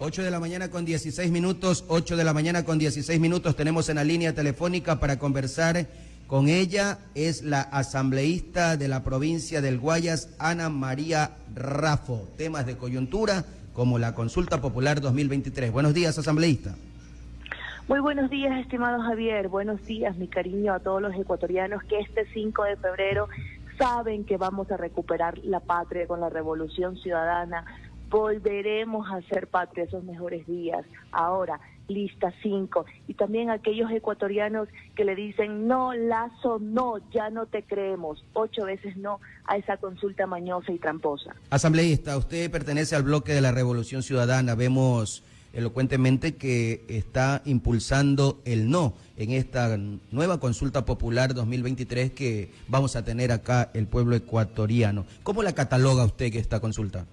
8 de la mañana con 16 minutos, 8 de la mañana con 16 minutos tenemos en la línea telefónica para conversar con ella. Es la asambleísta de la provincia del Guayas, Ana María Rafo. Temas de coyuntura como la consulta popular 2023. Buenos días, asambleísta. Muy buenos días, estimado Javier. Buenos días, mi cariño a todos los ecuatorianos que este 5 de febrero saben que vamos a recuperar la patria con la revolución ciudadana volveremos a ser patria esos mejores días. Ahora, lista 5. Y también aquellos ecuatorianos que le dicen, no, Lazo, no, ya no te creemos. Ocho veces no a esa consulta mañosa y tramposa. Asambleísta, usted pertenece al bloque de la Revolución Ciudadana. Vemos elocuentemente que está impulsando el no en esta nueva consulta popular 2023 que vamos a tener acá el pueblo ecuatoriano. ¿Cómo la cataloga usted que esta consulta?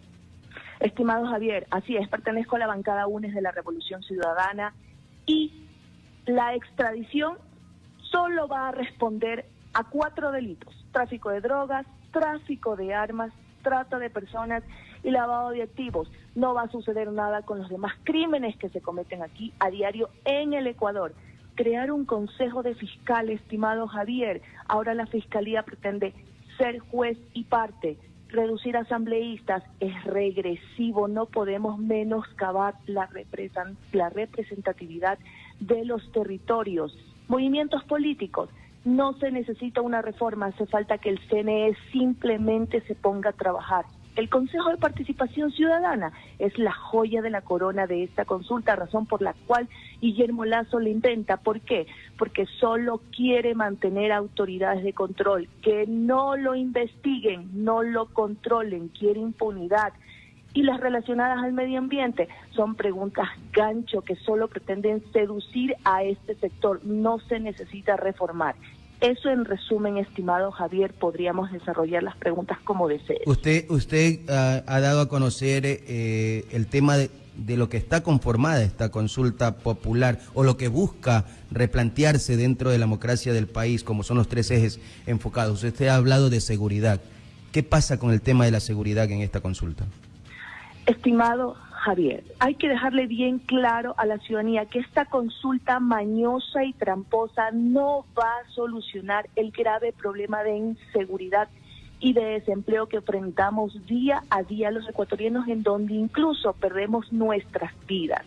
Estimado Javier, así es, pertenezco a la bancada UNES de la Revolución Ciudadana y la extradición solo va a responder a cuatro delitos, tráfico de drogas, tráfico de armas, trata de personas y lavado de activos. No va a suceder nada con los demás crímenes que se cometen aquí a diario en el Ecuador. Crear un consejo de fiscal, estimado Javier. Ahora la fiscalía pretende ser juez y parte reducir asambleístas es regresivo, no podemos menoscabar la, la representatividad de los territorios. Movimientos políticos, no se necesita una reforma, hace falta que el CNE simplemente se ponga a trabajar. El Consejo de Participación Ciudadana es la joya de la corona de esta consulta, razón por la cual Guillermo Lazo le intenta. ¿Por qué? Porque solo quiere mantener autoridades de control, que no lo investiguen, no lo controlen, quiere impunidad. Y las relacionadas al medio ambiente son preguntas gancho que solo pretenden seducir a este sector. No se necesita reformar. Eso en resumen, estimado Javier, podríamos desarrollar las preguntas como desee. Usted, usted ah, ha dado a conocer eh, el tema de, de, lo que está conformada esta consulta popular o lo que busca replantearse dentro de la democracia del país, como son los tres ejes enfocados. Usted ha hablado de seguridad. ¿Qué pasa con el tema de la seguridad en esta consulta? Estimado Javier, hay que dejarle bien claro a la ciudadanía que esta consulta mañosa y tramposa no va a solucionar el grave problema de inseguridad y de desempleo que enfrentamos día a día los ecuatorianos en donde incluso perdemos nuestras vidas.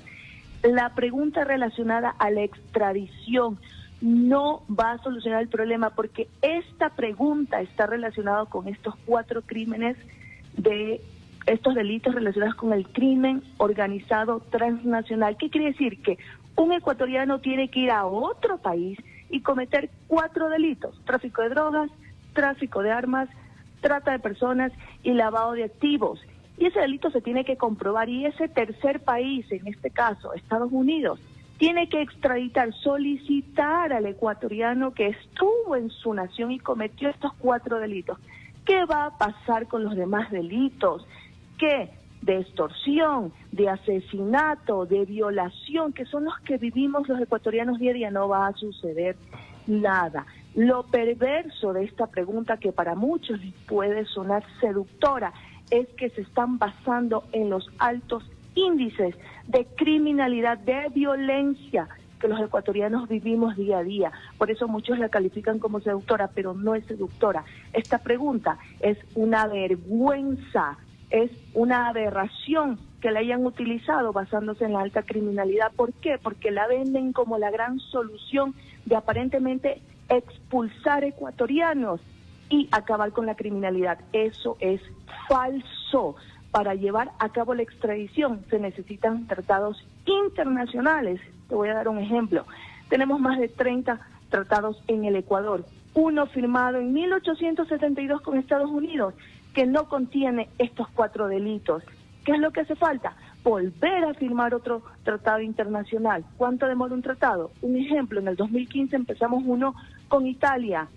La pregunta relacionada a la extradición no va a solucionar el problema porque esta pregunta está relacionada con estos cuatro crímenes de estos delitos relacionados con el crimen organizado transnacional. ¿Qué quiere decir? Que un ecuatoriano tiene que ir a otro país y cometer cuatro delitos, tráfico de drogas, tráfico de armas, trata de personas y lavado de activos. Y ese delito se tiene que comprobar y ese tercer país, en este caso Estados Unidos, tiene que extraditar, solicitar al ecuatoriano que estuvo en su nación y cometió estos cuatro delitos. ¿Qué va a pasar con los demás delitos? Qué? De extorsión, de asesinato, de violación, que son los que vivimos los ecuatorianos día a día, no va a suceder nada. Lo perverso de esta pregunta, que para muchos puede sonar seductora, es que se están basando en los altos índices de criminalidad, de violencia que los ecuatorianos vivimos día a día. Por eso muchos la califican como seductora, pero no es seductora. Esta pregunta es una vergüenza es una aberración que la hayan utilizado basándose en la alta criminalidad. ¿Por qué? Porque la venden como la gran solución de aparentemente expulsar ecuatorianos y acabar con la criminalidad. Eso es falso. Para llevar a cabo la extradición se necesitan tratados internacionales. Te voy a dar un ejemplo. Tenemos más de 30 tratados en el Ecuador. Uno firmado en 1872 con Estados Unidos que no contiene estos cuatro delitos. ¿Qué es lo que hace falta? Volver a firmar otro tratado internacional. ¿Cuánto demora un tratado? Un ejemplo, en el 2015 empezamos uno con Italia.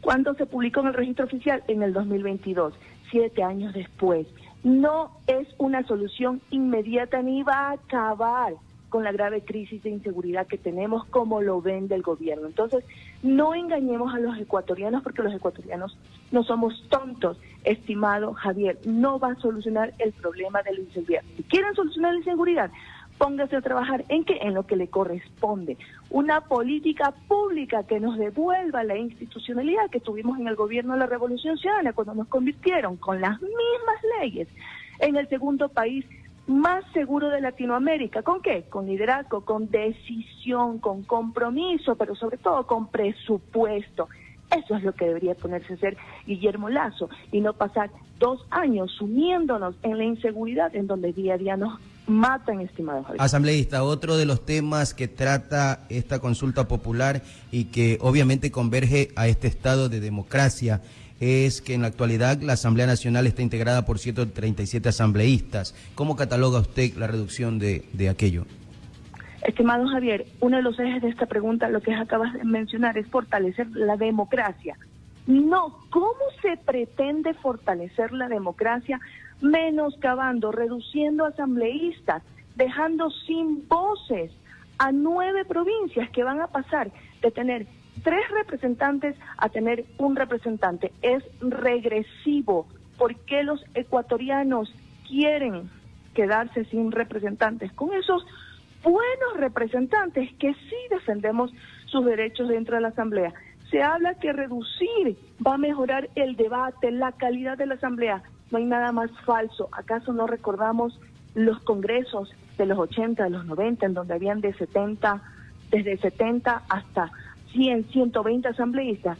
¿Cuándo se publicó en el registro oficial? En el 2022, siete años después. No es una solución inmediata ni va a acabar con la grave crisis de inseguridad que tenemos como lo vende el gobierno. Entonces, no engañemos a los ecuatorianos porque los ecuatorianos no somos tontos, estimado Javier, no va a solucionar el problema de la inseguridad. Si quieren solucionar la inseguridad, póngase a trabajar en qué, en lo que le corresponde. Una política pública que nos devuelva la institucionalidad que tuvimos en el gobierno de la Revolución Ciudadana cuando nos convirtieron con las mismas leyes en el segundo país más seguro de Latinoamérica. ¿Con qué? Con liderazgo, con decisión, con compromiso, pero sobre todo con presupuesto. Eso es lo que debería ponerse a hacer Guillermo Lazo y no pasar dos años sumiéndonos en la inseguridad en donde día a día nos matan, estimados. Asambleísta, otro de los temas que trata esta consulta popular y que obviamente converge a este estado de democracia es que en la actualidad la Asamblea Nacional está integrada por 137 asambleístas. ¿Cómo cataloga usted la reducción de, de aquello? Estimado Javier, uno de los ejes de esta pregunta, lo que acabas de mencionar, es fortalecer la democracia. No, ¿cómo se pretende fortalecer la democracia menoscabando, reduciendo asambleístas, dejando sin voces a nueve provincias que van a pasar de tener tres representantes a tener un representante. Es regresivo. ¿Por qué los ecuatorianos quieren quedarse sin representantes? Con esos buenos representantes que sí defendemos sus derechos dentro de la Asamblea. Se habla que reducir va a mejorar el debate, la calidad de la Asamblea. No hay nada más falso. ¿Acaso no recordamos los congresos de los 80, de los 90, en donde habían de 70, desde 70 hasta 100, 120 asambleístas,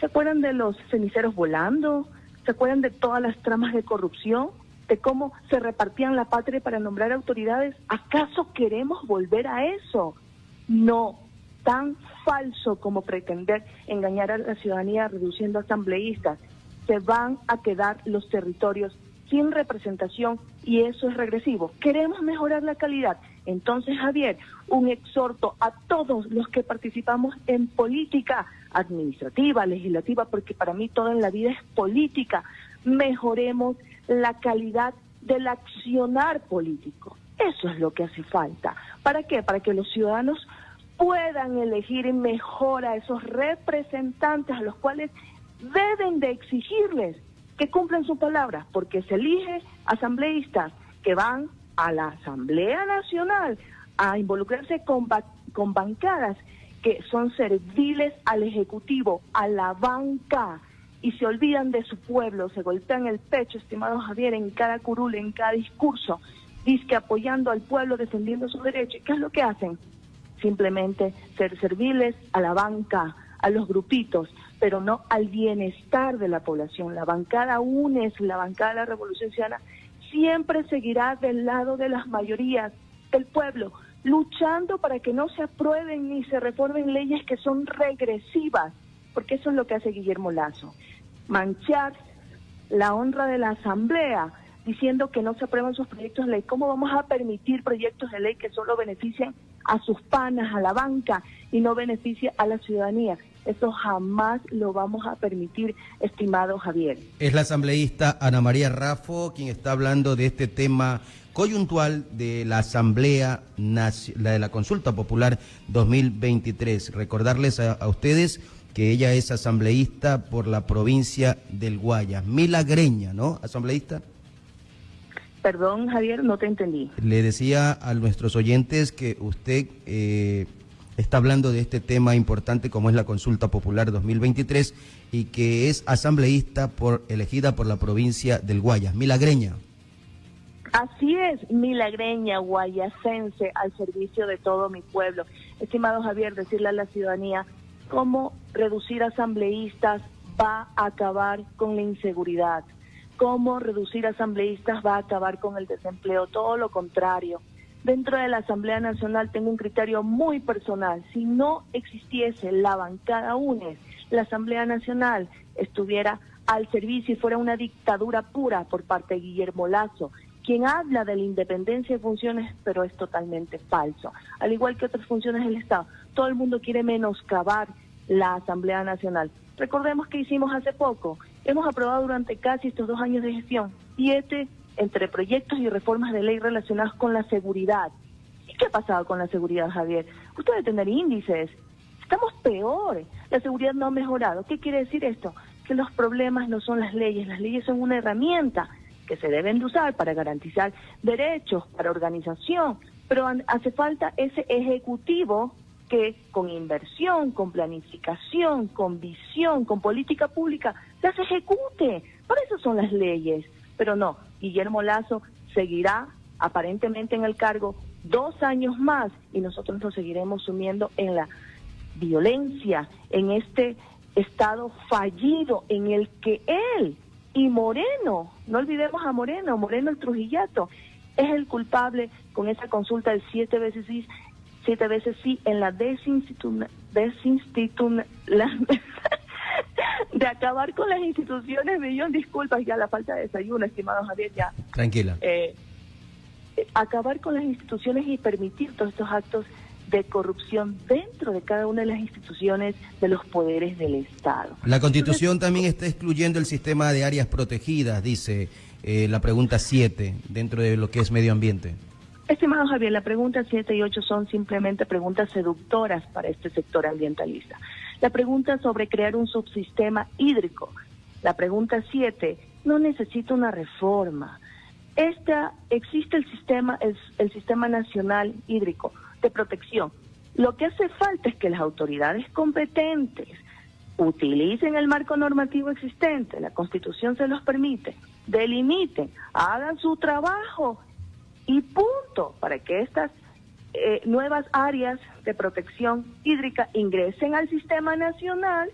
¿se acuerdan de los ceniceros volando? ¿Se acuerdan de todas las tramas de corrupción? ¿De cómo se repartían la patria para nombrar autoridades? ¿Acaso queremos volver a eso? No, tan falso como pretender engañar a la ciudadanía reduciendo asambleístas. Se van a quedar los territorios sin representación y eso es regresivo. Queremos mejorar la calidad. Entonces, Javier, un exhorto a todos los que participamos en política administrativa, legislativa, porque para mí todo en la vida es política. Mejoremos la calidad del accionar político. Eso es lo que hace falta. ¿Para qué? Para que los ciudadanos puedan elegir mejor a esos representantes a los cuales deben de exigirles que cumplan su palabra, porque se elige asambleístas que van a la Asamblea Nacional a involucrarse con, con bancadas que son serviles al Ejecutivo, a la banca, y se olvidan de su pueblo, se golpean el pecho, estimado Javier, en cada curul, en cada discurso, dice apoyando al pueblo, defendiendo sus derechos. ¿Qué es lo que hacen? Simplemente ser serviles a la banca, a los grupitos, pero no al bienestar de la población. La bancada UNES, la bancada de la Revolución siempre seguirá del lado de las mayorías del pueblo, luchando para que no se aprueben ni se reformen leyes que son regresivas, porque eso es lo que hace Guillermo Lazo, manchar la honra de la Asamblea diciendo que no se aprueban sus proyectos de ley. ¿Cómo vamos a permitir proyectos de ley que solo beneficien a sus panas, a la banca y no beneficien a la ciudadanía? Eso jamás lo vamos a permitir, estimado Javier. Es la asambleísta Ana María Rafo quien está hablando de este tema coyuntual de la Asamblea, la de la Consulta Popular 2023. Recordarles a, ustedes que ella es asambleísta por la provincia del Guayas, milagreña, ¿no? Asambleísta. Perdón, Javier, no te entendí. Le decía a nuestros oyentes que usted eh, está hablando de este tema importante como es la consulta popular 2023 y que es asambleísta por elegida por la provincia del Guayas, milagreña. Así es, milagreña, guayasense, al servicio de todo mi pueblo. Estimado Javier, decirle a la ciudadanía cómo reducir asambleístas va a acabar con la inseguridad, cómo reducir asambleístas va a acabar con el desempleo, todo lo contrario dentro de la Asamblea Nacional tengo un criterio muy personal. Si no existiese la bancada UNES, la Asamblea Nacional estuviera al servicio y fuera una dictadura pura por parte de Guillermo Lazo, quien habla de la independencia de funciones, pero es totalmente falso. Al igual que otras funciones del Estado, todo el mundo quiere menoscabar la Asamblea Nacional. Recordemos que hicimos hace poco, hemos aprobado durante casi estos dos años de gestión siete entre proyectos y reformas de ley relacionados con la seguridad. ¿Qué ha pasado con la seguridad, Javier? Usted debe tener índices. Estamos peores. La seguridad no ha mejorado. ¿Qué quiere decir esto? Que los problemas no son las leyes. Las leyes son una herramienta que se deben de usar para garantizar derechos, para organización, pero hace falta ese ejecutivo que con inversión, con planificación, con visión, con política pública, las ejecute. Para eso son las leyes. Pero no, Guillermo Lazo seguirá aparentemente en el cargo dos años más y nosotros nos seguiremos sumiendo en la violencia, en este estado fallido en el que él y Moreno, no olvidemos a Moreno, Moreno el Trujillato, es el culpable con esa consulta del siete veces sí, siete veces sí en la desinstitución de acabar con las instituciones, millón disculpas ya la falta de desayuno, estimado Javier, ya. Tranquila. Eh, acabar con las instituciones y permitir todos estos actos de corrupción dentro de cada una de las instituciones de los poderes del Estado. La Constitución también está excluyendo el sistema de áreas protegidas, dice eh, la pregunta 7, dentro de lo que es medio ambiente. Estimado Javier, la pregunta 7 y 8 son simplemente preguntas seductoras para este sector ambientalista. La pregunta sobre crear un subsistema hídrico. La pregunta 7 no necesita una reforma. Esta, existe el sistema, el sistema nacional hídrico de protección. Lo que hace falta es que las autoridades competentes utilicen el marco normativo existente, la Constitución se los permite, delimiten, hagan su trabajo y punto, para que estas eh, nuevas áreas de protección hídrica ingresen al sistema nacional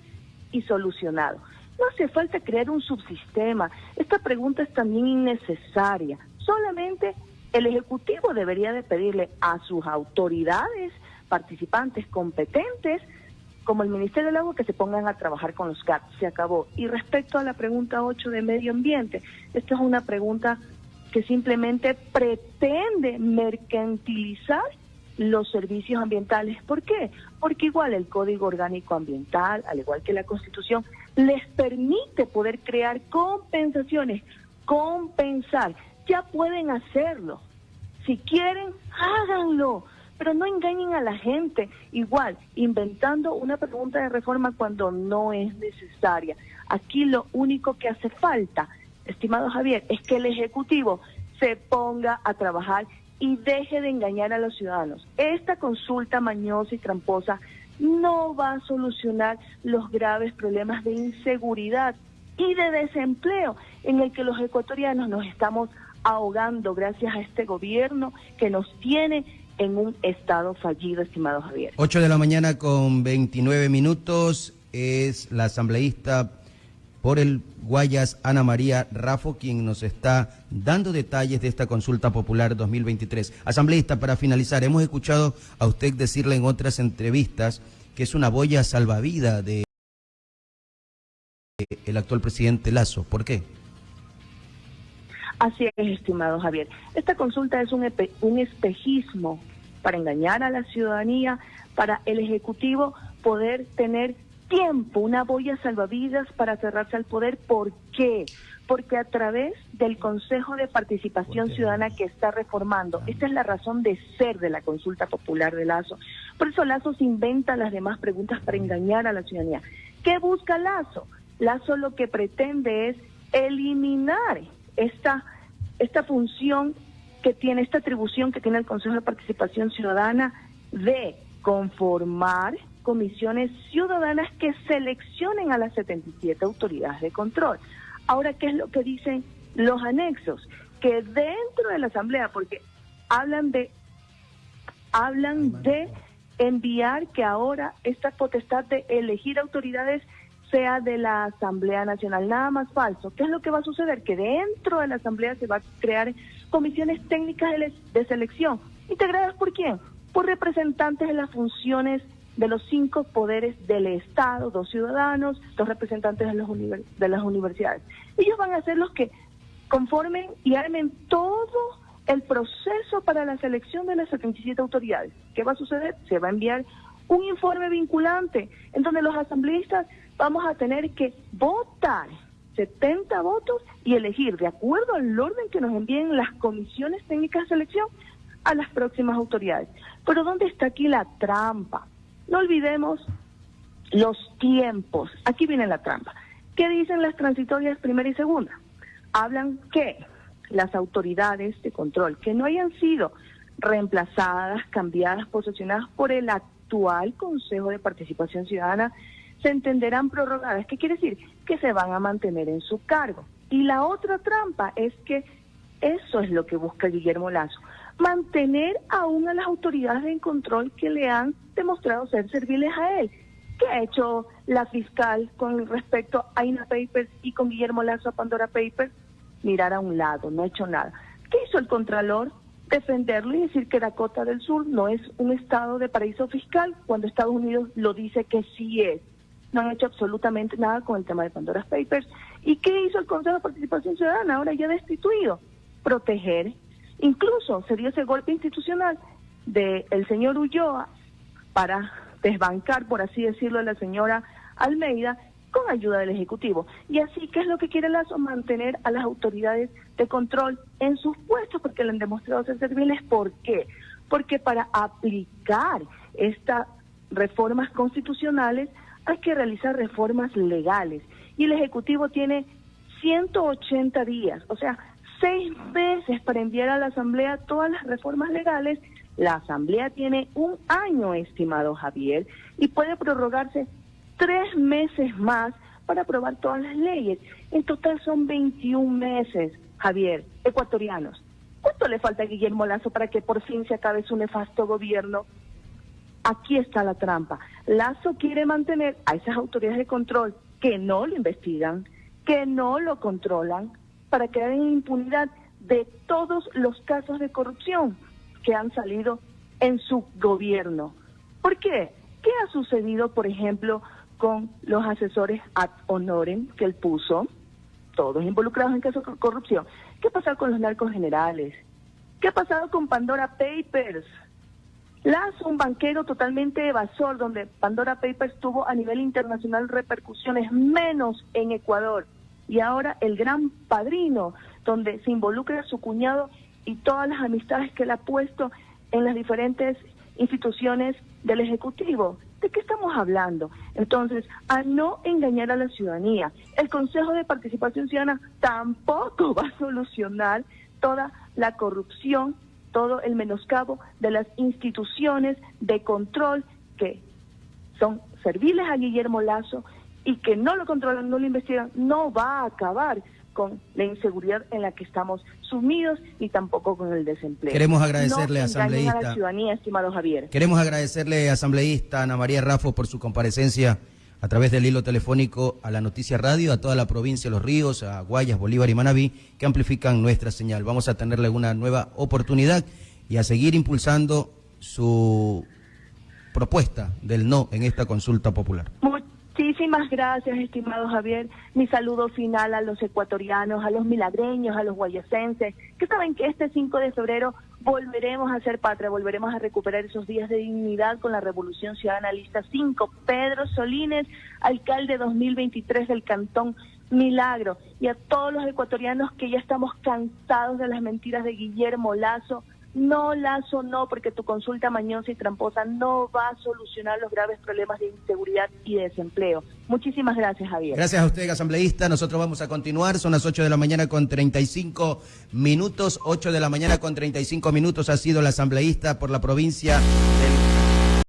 y solucionado. No hace falta crear un subsistema. Esta pregunta es también innecesaria. Solamente el Ejecutivo debería de pedirle a sus autoridades participantes competentes, como el Ministerio del Agua, que se pongan a trabajar con los GAP. Se acabó. Y respecto a la pregunta 8 de medio ambiente, esta es una pregunta que simplemente pretende mercantilizar los servicios ambientales. ¿Por qué? Porque igual el Código Orgánico Ambiental, al igual que la Constitución, les permite poder crear compensaciones, compensar ya pueden hacerlo. Si quieren, háganlo, pero no engañen a la gente. Igual, inventando una pregunta de reforma cuando no es necesaria. Aquí lo único que hace falta, estimado Javier, es que el Ejecutivo se ponga a trabajar y deje de engañar a los ciudadanos. Esta consulta mañosa y tramposa no va a solucionar los graves problemas de inseguridad y de desempleo en el que los ecuatorianos nos estamos ahogando gracias a este gobierno que nos tiene en un estado fallido, estimado Javier. 8 de la mañana con 29 minutos es la asambleísta por el Guayas, Ana María Rafo, quien nos está dando detalles de esta consulta popular 2023. Asambleísta, para finalizar, hemos escuchado a usted decirle en otras entrevistas que es una boya salvavidas de el actual presidente Lazo. ¿Por qué? Así es, estimado Javier. Esta consulta es un, un espejismo para engañar a la ciudadanía, para el Ejecutivo poder tener tiempo, una boya salvavidas para cerrarse al poder. ¿Por qué? Porque a través del Consejo de Participación Ciudadana que está reformando, esta es la razón de ser de la consulta popular de Lazo. Por eso Lazo se inventa las demás preguntas para engañar a la ciudadanía. ¿Qué busca Lazo? Lazo lo que pretende es eliminar esta, esta función que tiene, esta atribución que tiene el Consejo de Participación Ciudadana de conformar comisiones ciudadanas que seleccionen a las 77 autoridades de control. Ahora, ¿qué es lo que dicen los anexos? Que dentro de la Asamblea, porque hablan de, hablan de enviar que ahora esta potestad de elegir autoridades sea de la Asamblea Nacional. Nada más falso. ¿Qué es lo que va a suceder? Que dentro de la Asamblea se va a crear comisiones técnicas de, selección. ¿Integradas por quién? Por representantes de las funciones de los cinco poderes del Estado, dos ciudadanos, dos representantes de, los de las universidades. Ellos van a ser los que conformen y armen todo el proceso para la selección de las 77 autoridades. ¿Qué va a suceder? Se va a enviar un informe vinculante en donde los asambleístas vamos a tener que votar 70 votos y elegir de acuerdo al orden que nos envíen las comisiones técnicas de selección a las próximas autoridades. Pero ¿dónde está aquí la trampa? No olvidemos los tiempos. Aquí viene la trampa. ¿Qué dicen las transitorias primera y segunda? Hablan que las autoridades de control que no hayan sido reemplazadas, cambiadas, posesionadas por el actual Consejo de Participación Ciudadana, se entenderán prorrogadas. ¿Qué quiere decir? Que se van a mantener en su cargo. Y la otra trampa es que eso es lo que busca Guillermo Lazo, mantener aún a las autoridades de control que le han demostrado ser serviles a él. ¿Qué ha hecho la fiscal con respecto a INA Papers y con Guillermo Lazo a Pandora Papers? Mirar a un lado, no ha hecho nada. ¿Qué hizo el Contralor? Defenderlo y decir que Dakota del Sur no es un estado de paraíso fiscal cuando Estados Unidos lo dice que sí es. No han hecho absolutamente nada con el tema de Pandora Papers. ¿Y qué hizo el Consejo de Participación Ciudadana, ahora ya destituido? proteger. Incluso se dio ese golpe institucional del el señor Ulloa para desbancar, por así decirlo, a la señora Almeida con ayuda del Ejecutivo. Y así, ¿qué es lo que quiere Lazo? Mantener a las autoridades de control en sus puestos porque le han demostrado ser serviles. ¿Por qué? Porque para aplicar estas reformas constitucionales hay que realizar reformas legales. Y el Ejecutivo tiene 180 días, o sea, seis meses para enviar a la Asamblea todas las reformas legales. La Asamblea tiene un año, estimado Javier, y puede prorrogarse tres meses más para aprobar todas las leyes. En total son 21 meses, Javier, ecuatorianos. ¿Cuánto le falta a Guillermo Lazo para que por fin se acabe su nefasto gobierno? Aquí está la trampa. Lazo quiere mantener a esas autoridades de control que no lo investigan, que no lo controlan, para quedar en impunidad de todos los casos de corrupción que han salido en su gobierno. ¿Por qué? ¿Qué ha sucedido, por ejemplo, con los asesores ad honorem que él puso, todos involucrados en casos de corrupción? ¿Qué ha pasado con los narcos generales? ¿Qué ha pasado con Pandora Papers? Lazo, un banquero totalmente evasor, donde Pandora Papers tuvo a nivel internacional repercusiones menos en Ecuador y ahora el gran padrino, donde se involucra su cuñado y todas las amistades que él ha puesto en las diferentes instituciones del Ejecutivo. ¿De qué estamos hablando? Entonces, a no engañar a la ciudadanía. El Consejo de Participación Ciudadana tampoco va a solucionar toda la corrupción, todo el menoscabo de las instituciones de control que son serviles a Guillermo Lazo y que no lo controlan, no lo investigan, no va a acabar con la inseguridad en la que estamos sumidos y tampoco con el desempleo. Queremos agradecerle, asambleísta. A la ciudadanía, estimado Javier. Queremos agradecerle, asambleísta Ana María Rafo, por su comparecencia a través del hilo telefónico a la Noticia Radio, a toda la provincia de Los Ríos, a Guayas, Bolívar y Manabí, que amplifican nuestra señal. Vamos a tenerle una nueva oportunidad y a seguir impulsando su propuesta del no en esta consulta popular. Muchísimas gracias, estimado Javier. Mi saludo final a los ecuatorianos, a los milagreños, a los guayasenses, que saben que este 5 de febrero volveremos a ser patria, volveremos a recuperar esos días de dignidad con la Revolución Ciudadana Lista 5. Pedro Solines, alcalde 2023 del Cantón Milagro. Y a todos los ecuatorianos que ya estamos cansados de las mentiras de Guillermo Lazo, no, Lazo, no, porque tu consulta mañosa y tramposa no va a solucionar los graves problemas de inseguridad y de desempleo. Muchísimas gracias, Javier. Gracias a usted, asambleísta. Nosotros vamos a continuar. Son las 8 de la mañana con 35 minutos. 8 de la mañana con 35 minutos ha sido la asambleísta por la provincia del...